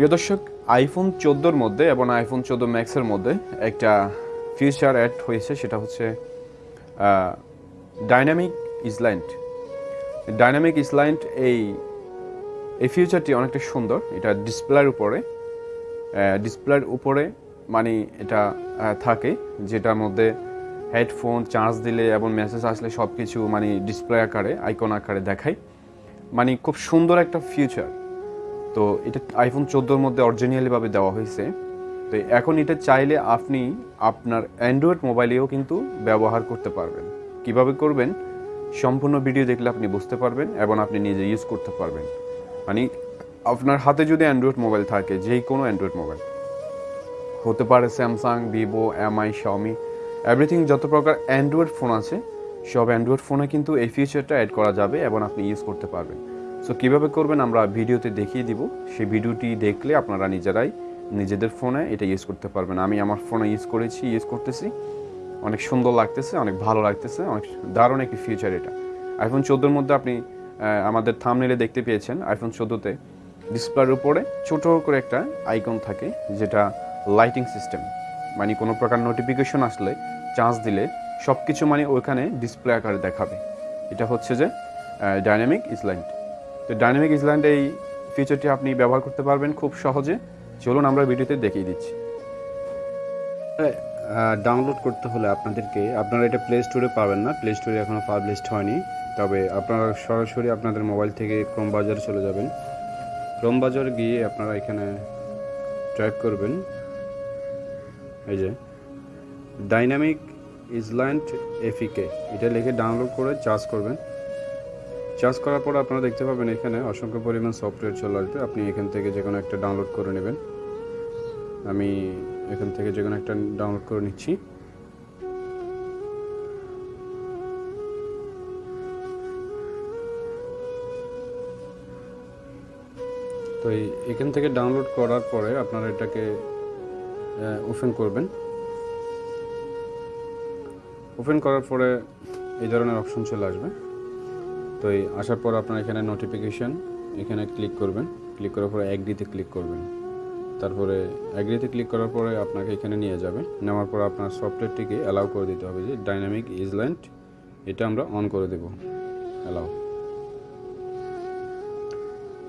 প্রিয় দর্শক আইফোন চোদ্দোর মধ্যে এবং আইফোন চোদ্দ ম্যাক্সের মধ্যে একটা ফিচার অ্যাড হয়েছে, সেটা হচ্ছে ডাইনামিক ইসল্যান্ড ডাইনামিক ইসল্যান্ড এই এই ফিচারটি অনেকটা সুন্দর। এটা ডিসপ্লের উপরে ডিসপ্লের উপরে মানে এটা থাকে, যেটার মধ্যে হেডফোন চার্জ দিলে এবং মেসেজ আসলে সব কিছু মানে ডিসপ্লে আকারে আইকন আকারে দেখায়। মানে খুব সুন্দর একটা ফিউচার তো এটা আইফোন চোদ্দোর মধ্যে অরিজিনালিভাবে দেওয়া হয়েছে। তো এখন এটা চাইলে আপনি আপনার অ্যান্ড্রয়েড মোবাইলেও কিন্তু ব্যবহার করতে পারবেন। কীভাবে করবেন? সম্পূর্ণ ভিডিও দেখলে আপনি বুঝতে পারবেন এবং আপনি নিজে ইউজ করতে পারবেন। মানে আপনার হাতে যদি অ্যান্ড্রয়েড মোবাইল থাকে যেই কোনো অ্যান্ড্রয়েড মোবাইল হতে পারে Samsung Vivo MI Xiaomi everything যত প্রকার অ্যান্ড্রয়েড ফোন আছে, সব অ্যান্ড্রয়েড ফোনে কিন্তু এই ফিচারটা অ্যাড করা যাবে এবং আপনি ইউজ করতে পারবেন। সো কীভাবে করবেন আমরা ভিডিওতে দেখিয়ে দিব। সেই ভিডিওটি দেখলে আপনারা নিজেরাই নিজেদের ফোনে এটা ইউজ করতে পারবেন। আমি আমার ফোনে ইউজ করেছি ইউজ করতেছি। অনেক সুন্দর লাগতেছে, অনেক ভালো লাগতেছে, অনেক দারুণ একটি ফিউচার এটা। আইফোন চোদ্দোর মধ্যে আপনি আমাদের থামনেলে দেখতে পেয়েছেন আইফোন চোদ্দোতে ডিসপ্লের উপরে ছোট করে একটা আইকন থাকে, যেটা লাইটিং সিস্টেম মানে কোনো প্রকার নোটিফিকেশন আসলে চার্জ দিলে সব কিছু মানে ওইখানে ডিসপ্লে আকারে দেখাবে। এটা হচ্ছে যে ডাইনামিক ইসল্যান্ড তো ডাইনামিক ইসল্যান্ড এই ফিচারটি আপনি ব্যবহার করতে পারবেন খুব সহজে। চলুন আমরা ভিডিওতে দেখিয়ে দিচ্ছি। ডাউনলোড করতে হলে আপনাদেরকে, আপনারা এটা প্লে স্টোরে পাবেন না। প্লে স্টোরে এখনও পাবলিশড হয়নি। তবে আপনারা সরাসরি আপনাদের মোবাইল থেকে ক্রোম বাজারে চলে যাবেন। ক্রোম বাজার গিয়ে আপনারা এখানে টাইপ করবেন। এই যে ডাইনামিক ইসল্যান্ড এফিকে এটা লিখে ডাউনলোড করে চার্জ করবেন। চার্জ করার পর আপনারা দেখতে পাবেন এখানে অসংখ্য পরিমাণ সফটওয়্যার চলে আসবে। আপনি এখান থেকে যে কোনো একটা ডাউনলোড করে নেবেন। আমি এখান থেকে যে কোনো একটা ডাউনলোড করে নিচ্ছি। তো এখান থেকে ডাউনলোড করার পরে আপনারা এটাকে ওপেন করবেন। ওপেন করার পরে এই ধরনের অপশন চলে আসবে। তো এই আসার পর আপনার এখানে নোটিফিকেশন এখানে ক্লিক করবেন। ক্লিক করার পরে অ্যাগ্রিতে ক্লিক করবেন। তারপরে অ্যাগ্রিতে ক্লিক করার পরে আপনাকে এখানে নিয়ে যাবে। নেওয়ার পর আপনার সফটওয়্যারটিকে অ্যালাউ করে দিতে হবে যে ডাইনামিক ইজল্যান্ড এটা আমরা অন করে দেব। অ্যালাউ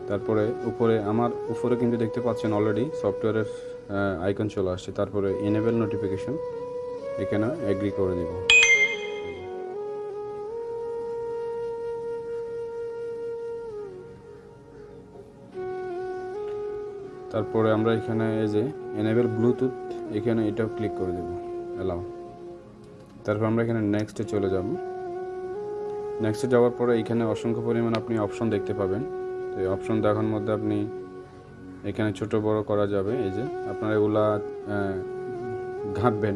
তারপরে উপরে আমার, উপরে কিন্তু দেখতে পাচ্ছেন অলরেডি সফটওয়্যারের আইকন চলে আসছে। তারপরে এনেবেল নোটিফিকেশন এখানে অ্যাগ্রি করে দিব। তারপরে আমরা এখানে এই যে এনেবেল ব্লুটুথ এখানে এটাও ক্লিক করে দেব অ্যালাউ তারপর আমরা এখানে নেক্সটে চলে যাব। নেক্সটে যাওয়ার পরে এখানে অসংখ্য পরিমাণ আপনি অপশন দেখতে পাবেন। তো এই অপশন দেখার মধ্যে আপনি এখানে ছোট বড় করা যাবে, এই যে আপনার এগুলা ঘাঁটবেন।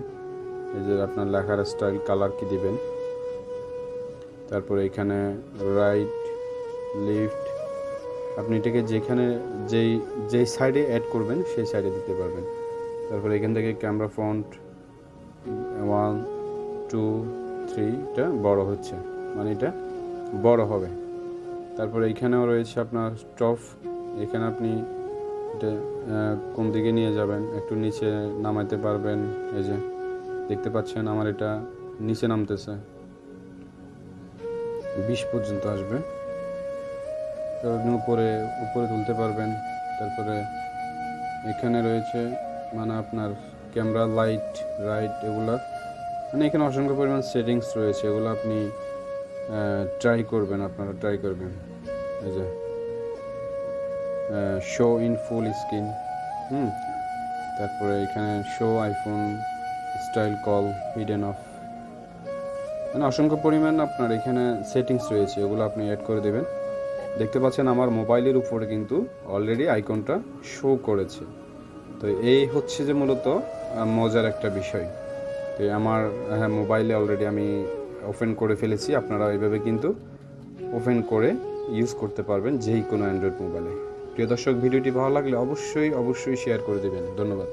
এই যে আপনার লেখার স্টাইল কালার কি দিবেন। তারপরে এখানে রাইট লিফট আপনি এটাকে যেখানে যেই যেই সাইডে অ্যাড করবেন, সেই সাইডে দিতে পারবেন। তারপরে এখান থেকে ক্যামেরা ফ্রন্ট ওয়ান টু থ্রিটা বড় হচ্ছে। মানে এটা বড় হবে। তারপরে এইখানেও রয়েছে আপনার স্টপ এখানে আপনি এটা কোন দিকে নিয়ে যাবেন, একটু নিচে নামাইতে পারবেন। এই যে, দেখতে পাচ্ছেন আমার এটা নিচে নামতেছে। বিশ পর্যন্ত আসবে। উপরে উপরে তুলতে পারবেন। তারপরে এখানে রয়েছে মানে আপনার ক্যামেরা, লাইট, রাইট এগুলা। মানে এখানে অসংখ্য পরিমাণ সেটিংস রয়েছে, এগুলো আপনি ট্রাই করবেন, আপনারা ট্রাই করবেন। এই যে শো ইন ফুল স্ক্রিন হুম, তারপরে এখানে show iPhone style call hidden off মানে অসংখ্য পরিমাণ আপনার এখানে সেটিংস রয়েছে ওগুলো আপনি অ্যাড করে দেবেন। দেখতে পাচ্ছেন আমার মোবাইলের উপরে কিন্তু অলরেডি আইকনটা শো করেছে। তো এই হচ্ছে যে মূলত মজার একটা বিষয়। তো আমার হ্যাঁ মোবাইলে অলরেডি আমি ওপেন করে ফেলেছি। আপনারা এইভাবে কিন্তু ওপেন করে ইউজ করতে পারবেন যেই কোনো অ্যান্ড্রয়েড মোবাইলে প্রিয় দর্শক, ভিডিওটি ভালো লাগলে অবশ্যই অবশ্যই শেয়ার করে দেবেন। ধন্যবাদ।